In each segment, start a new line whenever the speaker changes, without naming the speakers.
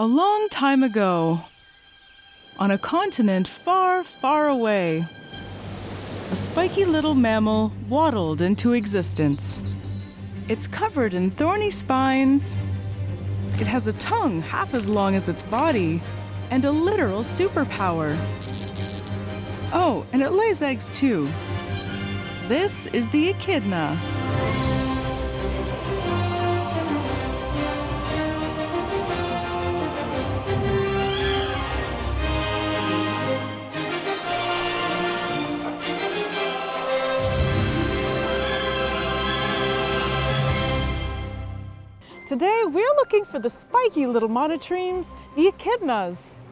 A long time ago, on a continent far, far away, a spiky little mammal waddled into existence. It's covered in thorny spines. It has a tongue half as long as its body and a literal superpower. Oh, and it lays eggs too. This is the echidna. Today we're looking for the spiky little monotremes, the echidnas.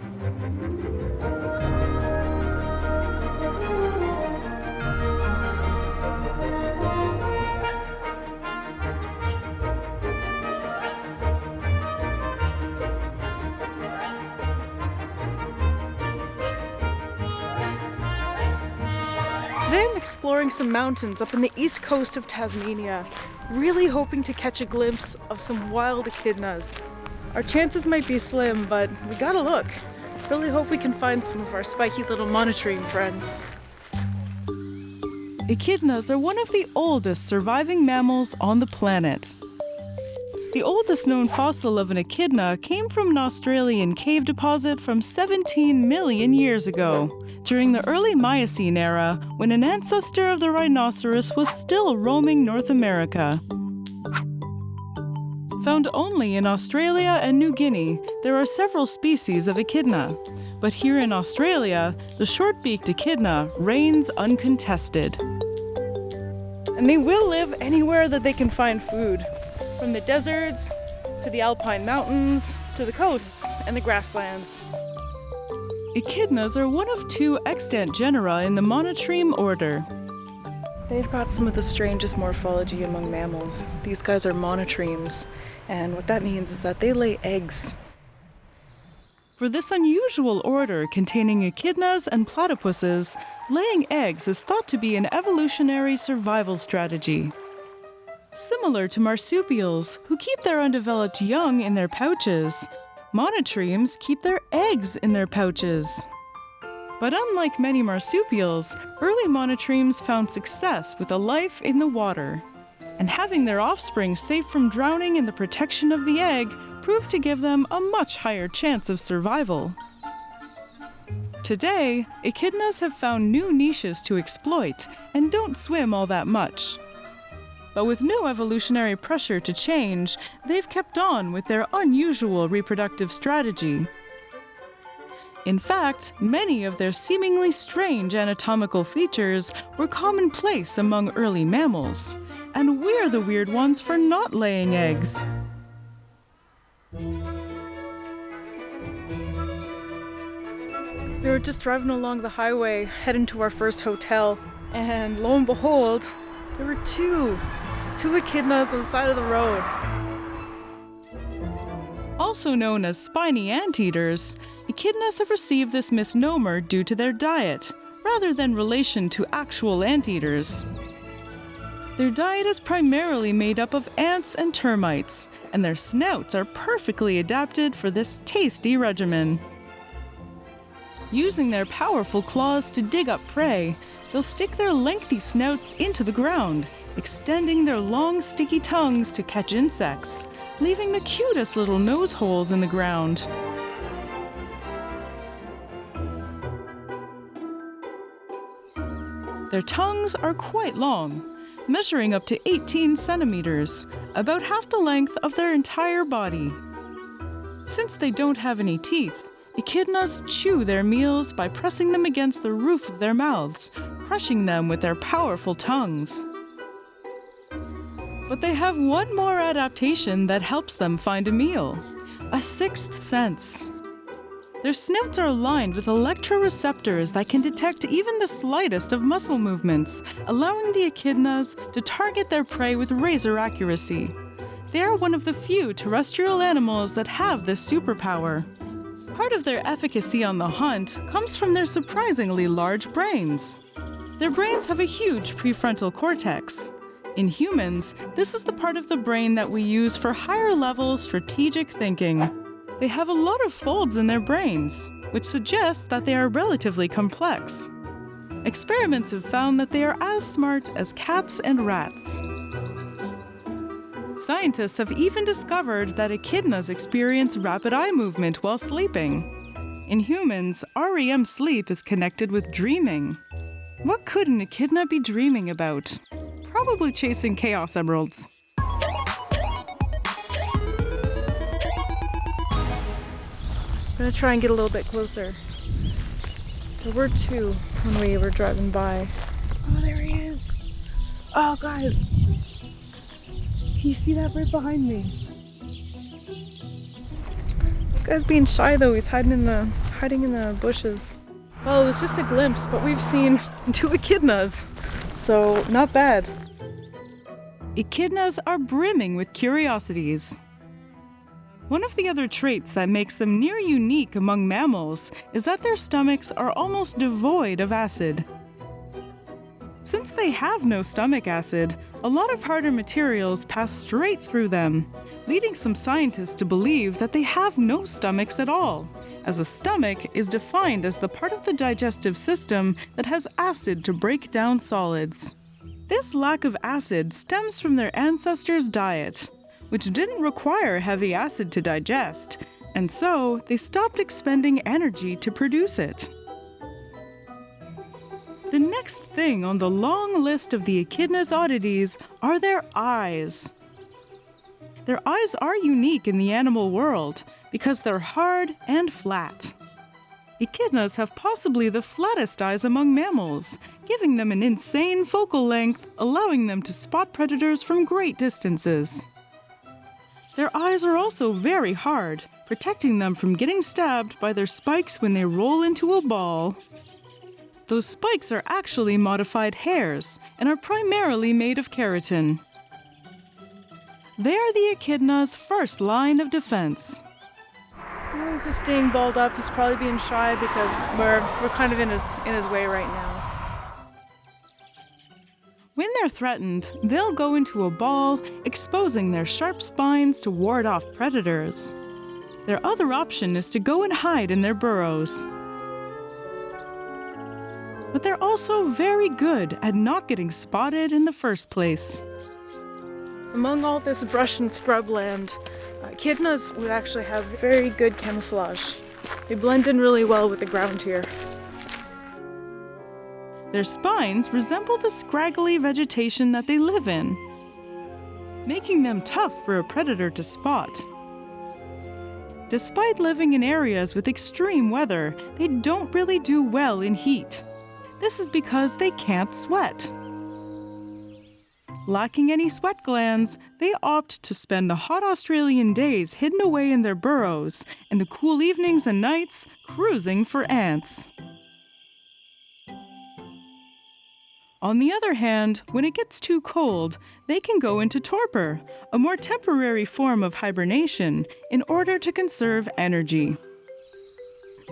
Exploring some mountains up in the east coast of Tasmania, really hoping to catch a glimpse of some wild echidnas. Our chances might be slim, but we gotta look. Really hope we can find some of our spiky little monotreme friends. Echidnas are one of the oldest surviving mammals on the planet. The oldest known fossil of an echidna came from an Australian cave deposit from 17 million years ago, during the early Miocene era, when an ancestor of the rhinoceros was still roaming North America. Found only in Australia and New Guinea, there are several species of echidna. But here in Australia, the short-beaked echidna reigns uncontested. And they will live anywhere that they can find food, from the deserts to the alpine mountains to the coasts and the grasslands. Echidnas are one of two extant genera in the monotreme order. They've got some of the strangest morphology among mammals. These guys are monotremes, and what that means is that they lay eggs. For this unusual order containing echidnas and platypuses, laying eggs is thought to be an evolutionary survival strategy. Similar to marsupials, who keep their undeveloped young in their pouches, monotremes keep their eggs in their pouches. But unlike many marsupials, early monotremes found success with a life in the water. And having their offspring safe from drowning in the protection of the egg proved to give them a much higher chance of survival. Today, echidnas have found new niches to exploit and don't swim all that much. But with no evolutionary pressure to change, they've kept on with their unusual reproductive strategy. In fact, many of their seemingly strange anatomical features were commonplace among early mammals, and we're the weird ones for not laying eggs. We were just driving along the highway, heading to our first hotel, and lo and behold, there were two, two echidnas on the side of the road. Also known as spiny anteaters, echidnas have received this misnomer due to their diet, rather than relation to actual anteaters. Their diet is primarily made up of ants and termites, and their snouts are perfectly adapted for this tasty regimen. Using their powerful claws to dig up prey, they'll stick their lengthy snouts into the ground, extending their long sticky tongues to catch insects, leaving the cutest little nose holes in the ground. Their tongues are quite long, measuring up to 18 centimeters, about half the length of their entire body. Since they don't have any teeth, echidnas chew their meals by pressing them against the roof of their mouths, crushing them with their powerful tongues. But they have one more adaptation that helps them find a meal a sixth sense. Their snouts are lined with electroreceptors that can detect even the slightest of muscle movements, allowing the echidnas to target their prey with razor accuracy. They are one of the few terrestrial animals that have this superpower. Part of their efficacy on the hunt comes from their surprisingly large brains. Their brains have a huge prefrontal cortex. In humans, this is the part of the brain that we use for higher level strategic thinking. They have a lot of folds in their brains, which suggests that they are relatively complex. Experiments have found that they are as smart as cats and rats. Scientists have even discovered that echidnas experience rapid eye movement while sleeping. In humans, REM sleep is connected with dreaming. What could an echidna be dreaming about? Probably chasing chaos emeralds.
I'm gonna try and get a little bit closer. There were two when we were driving by. Oh, there he is. Oh, guys. Can you see that right behind me? This guy's being shy though. He's hiding in the hiding in the bushes. Well, it was just a glimpse, but we've seen two echidnas, so not bad.
Echidnas are brimming with curiosities. One of the other traits that makes them near unique among mammals is that their stomachs are almost devoid of acid. Since they have no stomach acid, a lot of harder materials pass straight through them, leading some scientists to believe that they have no stomachs at all, as a stomach is defined as the part of the digestive system that has acid to break down solids. This lack of acid stems from their ancestors' diet, which didn't require heavy acid to digest, and so they stopped expending energy to produce it. The next thing on the long list of the echidna's oddities are their eyes. Their eyes are unique in the animal world because they're hard and flat. Echidnas have possibly the flattest eyes among mammals, giving them an insane focal length, allowing them to spot predators from great distances. Their eyes are also very hard, protecting them from getting stabbed by their spikes when they roll into a ball. Those spikes are actually modified hairs and are primarily made of keratin. They are the echidna's first line of defense.
He's just staying balled up. He's probably being shy because we're we're kind of in his in his way right now.
When they're threatened, they'll go into a ball, exposing their sharp spines to ward off predators. Their other option is to go and hide in their burrows. But they're also very good at not getting spotted in the first place.
Among all this brush and scrub land, uh, echidnas would actually have very good camouflage. They blend in really well with the ground here.
Their spines resemble the scraggly vegetation that they live in, making them tough for a predator to spot. Despite living in areas with extreme weather, they don't really do well in heat. This is because they can't sweat. Lacking any sweat glands, they opt to spend the hot Australian days hidden away in their burrows and the cool evenings and nights cruising for ants. On the other hand, when it gets too cold, they can go into torpor, a more temporary form of hibernation, in order to conserve energy.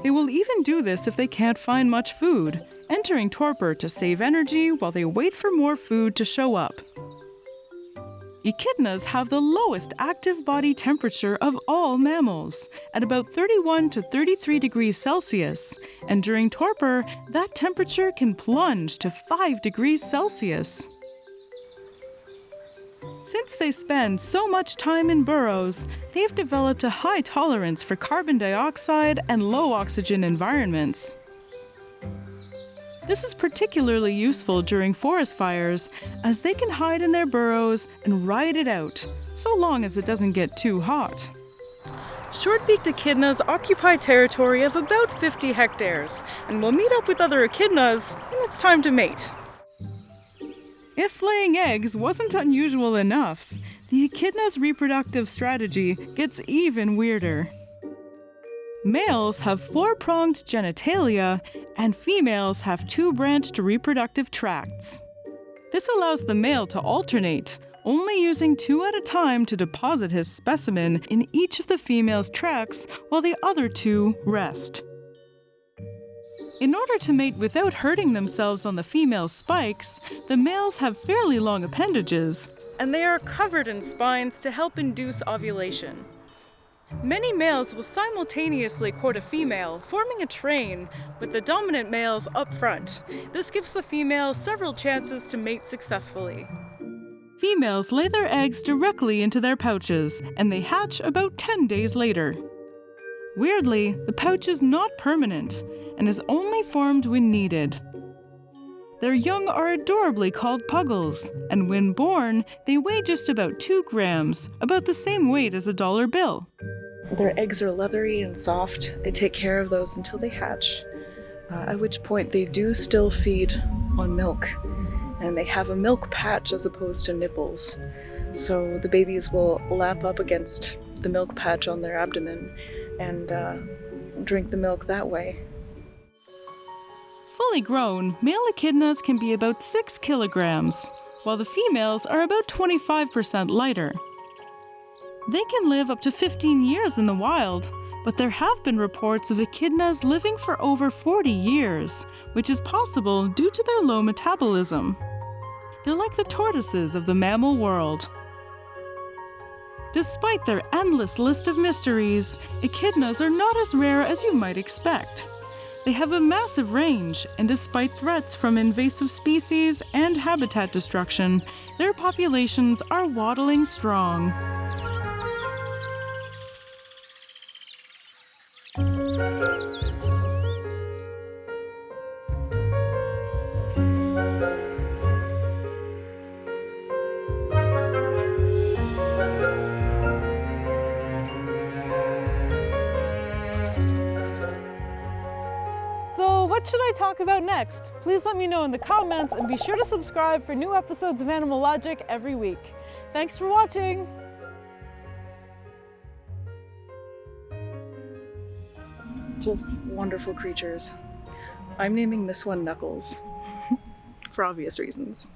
They will even do this if they can't find much food, entering torpor to save energy while they wait for more food to show up. Echidnas have the lowest active body temperature of all mammals, at about 31 to 33 degrees Celsius, and during torpor, that temperature can plunge to 5 degrees Celsius. Since they spend so much time in burrows, they've developed a high tolerance for carbon dioxide and low oxygen environments. This is particularly useful during forest fires, as they can hide in their burrows and ride it out, so long as it doesn't get too hot.
Short-beaked echidnas occupy territory of about 50 hectares, and will meet up with other echidnas when it's time to mate.
If laying eggs wasn't unusual enough, the echidna's reproductive strategy gets even weirder. Males have four pronged genitalia, and females have two branched reproductive tracts. This allows the male to alternate, only using two at a time to deposit his specimen in each of the female's tracts while the other two rest. In order to mate without hurting themselves on the female's spikes, the males have fairly long appendages,
And they are covered in spines to help induce ovulation.
Many males will simultaneously court a female, forming a train, with the dominant males up front. This gives the female several chances to mate successfully. Females lay their eggs directly into their pouches, and they hatch about 10 days later. Weirdly, the pouch is not permanent and is only formed when needed. Their young are adorably called puggles, and when born, they weigh just about 2 grams, about the same weight as a dollar bill.
Their eggs are leathery and soft. They take care of those until they hatch, uh, at which point they do still feed on milk. And they have a milk patch as opposed to nipples. So the babies will lap up against the milk patch on their abdomen and uh, drink the milk that way.
Fully grown, male echidnas can be about 6 kilograms, while the females are about 25% lighter. They can live up to 15 years in the wild, but there have been reports of echidnas living for over 40 years, which is possible due to their low metabolism. They're like the tortoises of the mammal world. Despite their endless list of mysteries, echidnas are not as rare as you might expect. They have a massive range, and despite threats from invasive species and habitat destruction, their populations are waddling strong.
What should I talk about next? Please let me know in the comments and be sure to subscribe for new episodes of Animal Logic every week. Thanks for watching!
Just wonderful creatures. I'm naming this one Knuckles, for obvious reasons.